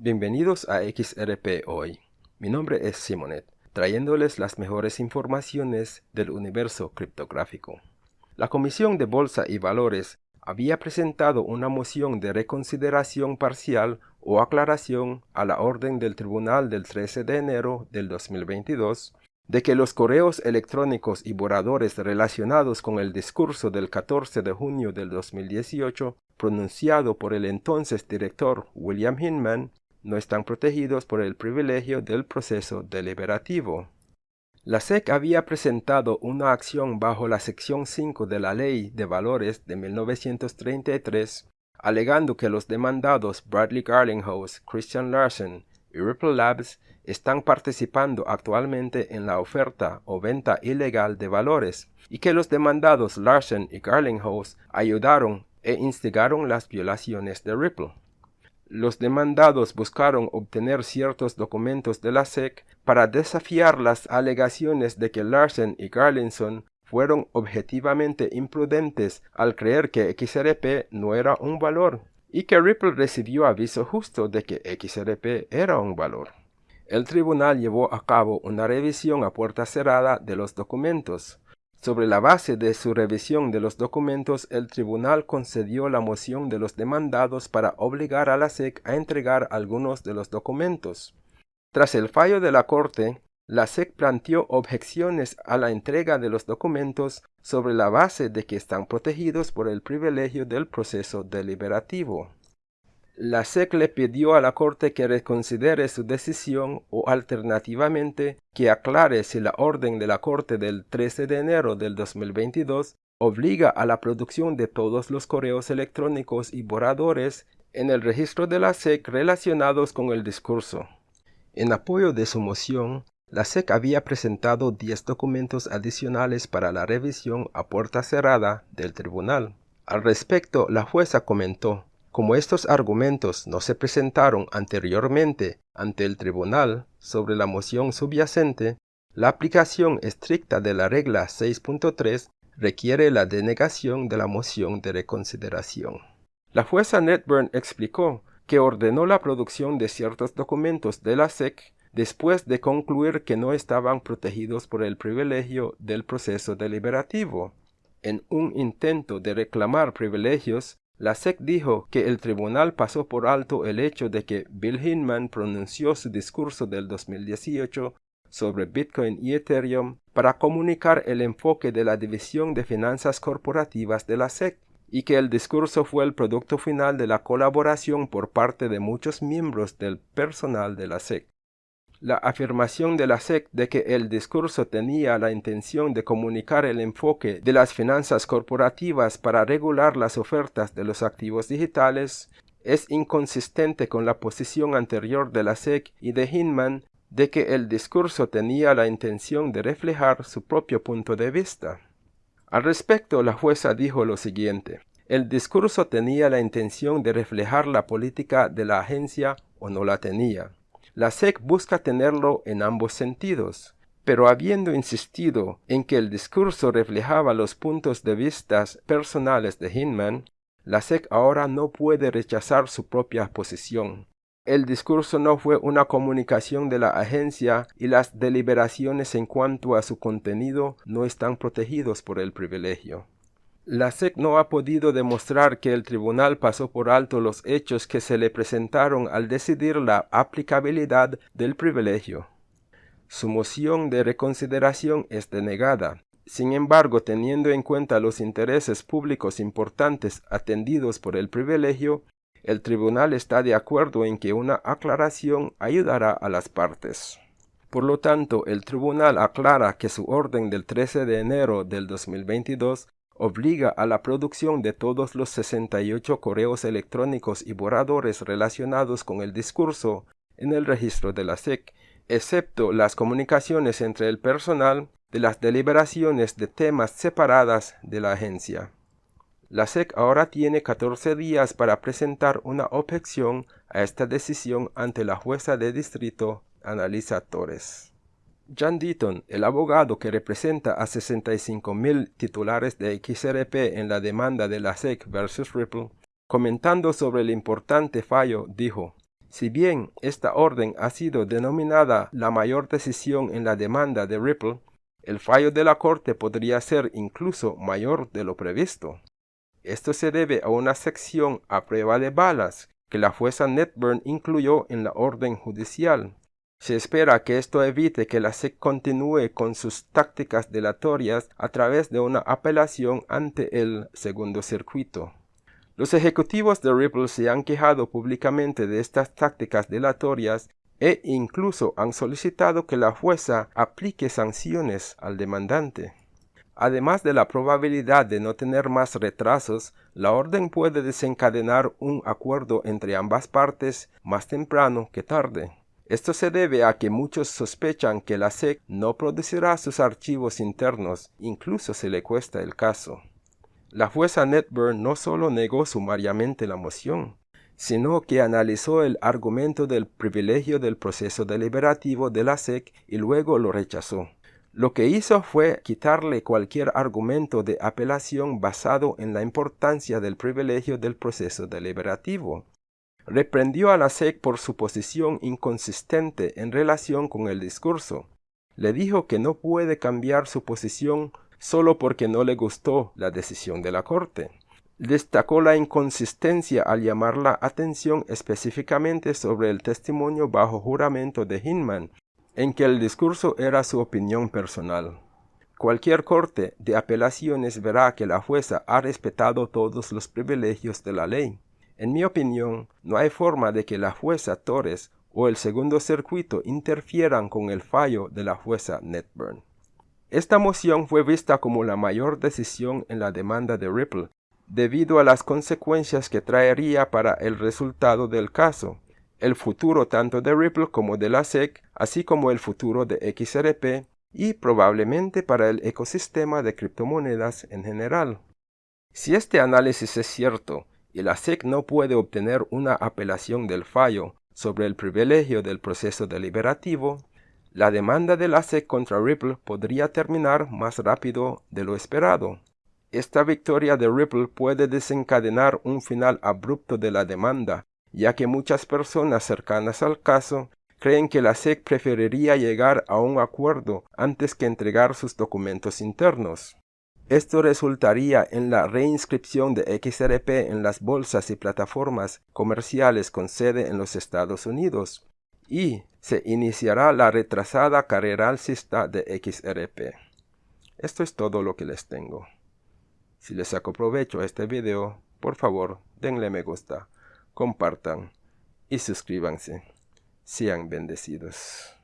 Bienvenidos a XRP Hoy. Mi nombre es Simonet, trayéndoles las mejores informaciones del universo criptográfico. La Comisión de Bolsa y Valores había presentado una moción de reconsideración parcial o aclaración a la orden del Tribunal del 13 de enero del 2022 de que los correos electrónicos y borradores relacionados con el discurso del 14 de junio del 2018 pronunciado por el entonces director William Hinman no están protegidos por el privilegio del proceso deliberativo. La SEC había presentado una acción bajo la sección 5 de la Ley de Valores de 1933, alegando que los demandados Bradley Garlinghouse, Christian Larsen y Ripple Labs están participando actualmente en la oferta o venta ilegal de valores y que los demandados Larsen y Garlinghouse ayudaron e instigaron las violaciones de Ripple. Los demandados buscaron obtener ciertos documentos de la SEC para desafiar las alegaciones de que Larsen y Garlinson fueron objetivamente imprudentes al creer que XRP no era un valor y que Ripple recibió aviso justo de que XRP era un valor. El tribunal llevó a cabo una revisión a puerta cerrada de los documentos, sobre la base de su revisión de los documentos, el tribunal concedió la moción de los demandados para obligar a la SEC a entregar algunos de los documentos. Tras el fallo de la Corte, la SEC planteó objeciones a la entrega de los documentos sobre la base de que están protegidos por el privilegio del proceso deliberativo. La SEC le pidió a la Corte que reconsidere su decisión o alternativamente que aclare si la orden de la Corte del 13 de enero del 2022 obliga a la producción de todos los correos electrónicos y borradores en el registro de la SEC relacionados con el discurso. En apoyo de su moción, la SEC había presentado 10 documentos adicionales para la revisión a puerta cerrada del tribunal. Al respecto, la jueza comentó, como estos argumentos no se presentaron anteriormente ante el tribunal sobre la moción subyacente, la aplicación estricta de la regla 6.3 requiere la denegación de la moción de reconsideración. La jueza Netburn explicó que ordenó la producción de ciertos documentos de la SEC después de concluir que no estaban protegidos por el privilegio del proceso deliberativo. En un intento de reclamar privilegios, la SEC dijo que el tribunal pasó por alto el hecho de que Bill Hinman pronunció su discurso del 2018 sobre Bitcoin y Ethereum para comunicar el enfoque de la División de Finanzas Corporativas de la SEC y que el discurso fue el producto final de la colaboración por parte de muchos miembros del personal de la SEC. La afirmación de la SEC de que el discurso tenía la intención de comunicar el enfoque de las finanzas corporativas para regular las ofertas de los activos digitales es inconsistente con la posición anterior de la SEC y de Hinman de que el discurso tenía la intención de reflejar su propio punto de vista. Al respecto, la jueza dijo lo siguiente. El discurso tenía la intención de reflejar la política de la agencia o no la tenía. La SEC busca tenerlo en ambos sentidos, pero habiendo insistido en que el discurso reflejaba los puntos de vista personales de Hinman, la SEC ahora no puede rechazar su propia posición. El discurso no fue una comunicación de la agencia y las deliberaciones en cuanto a su contenido no están protegidos por el privilegio. La SEC no ha podido demostrar que el tribunal pasó por alto los hechos que se le presentaron al decidir la aplicabilidad del privilegio. Su moción de reconsideración es denegada. Sin embargo, teniendo en cuenta los intereses públicos importantes atendidos por el privilegio, el tribunal está de acuerdo en que una aclaración ayudará a las partes. Por lo tanto, el tribunal aclara que su orden del 13 de enero del 2022 obliga a la producción de todos los 68 correos electrónicos y borradores relacionados con el discurso en el registro de la SEC, excepto las comunicaciones entre el personal de las deliberaciones de temas separadas de la agencia. La SEC ahora tiene 14 días para presentar una objeción a esta decisión ante la jueza de distrito Analisa Torres. John Deaton, el abogado que representa a 65.000 titulares de XRP en la demanda de la SEC versus Ripple, comentando sobre el importante fallo, dijo, Si bien esta orden ha sido denominada la mayor decisión en la demanda de Ripple, el fallo de la Corte podría ser incluso mayor de lo previsto. Esto se debe a una sección a prueba de balas que la jueza Netburn incluyó en la orden judicial. Se espera que esto evite que la SEC continúe con sus tácticas delatorias a través de una apelación ante el segundo circuito. Los ejecutivos de Ripple se han quejado públicamente de estas tácticas delatorias e incluso han solicitado que la jueza aplique sanciones al demandante. Además de la probabilidad de no tener más retrasos, la orden puede desencadenar un acuerdo entre ambas partes más temprano que tarde. Esto se debe a que muchos sospechan que la SEC no producirá sus archivos internos, incluso se le cuesta el caso. La jueza Netburn no solo negó sumariamente la moción, sino que analizó el argumento del privilegio del proceso deliberativo de la SEC y luego lo rechazó. Lo que hizo fue quitarle cualquier argumento de apelación basado en la importancia del privilegio del proceso deliberativo. Reprendió a la SEC por su posición inconsistente en relación con el discurso. Le dijo que no puede cambiar su posición solo porque no le gustó la decisión de la Corte. Destacó la inconsistencia al llamar la atención específicamente sobre el testimonio bajo juramento de Hinman en que el discurso era su opinión personal. Cualquier corte de apelaciones verá que la jueza ha respetado todos los privilegios de la ley. En mi opinión, no hay forma de que la jueza Torres o el segundo circuito interfieran con el fallo de la jueza Netburn. Esta moción fue vista como la mayor decisión en la demanda de Ripple, debido a las consecuencias que traería para el resultado del caso, el futuro tanto de Ripple como de la SEC, así como el futuro de XRP y probablemente para el ecosistema de criptomonedas en general. Si este análisis es cierto y la SEC no puede obtener una apelación del fallo sobre el privilegio del proceso deliberativo, la demanda de la SEC contra Ripple podría terminar más rápido de lo esperado. Esta victoria de Ripple puede desencadenar un final abrupto de la demanda ya que muchas personas cercanas al caso creen que la SEC preferiría llegar a un acuerdo antes que entregar sus documentos internos. Esto resultaría en la reinscripción de XRP en las bolsas y plataformas comerciales con sede en los Estados Unidos y se iniciará la retrasada carrera alcista de XRP. Esto es todo lo que les tengo. Si les saco provecho a este video, por favor denle me gusta compartan y suscríbanse. Sean bendecidos.